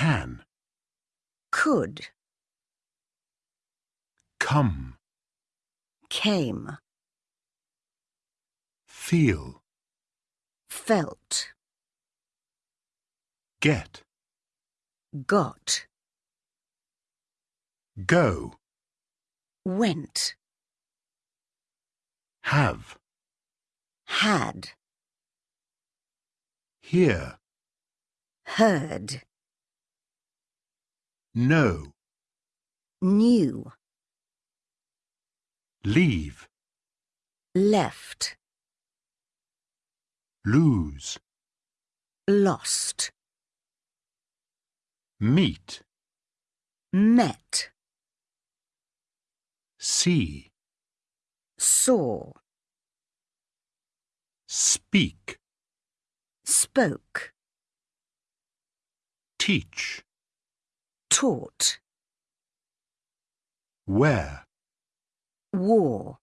can, could, come, came, feel, felt, get, got, go, went, have, had, hear, heard, know, knew, leave, left, lose, lost, meet, met, see, saw, speak, spoke, teach, taught, wear, wore,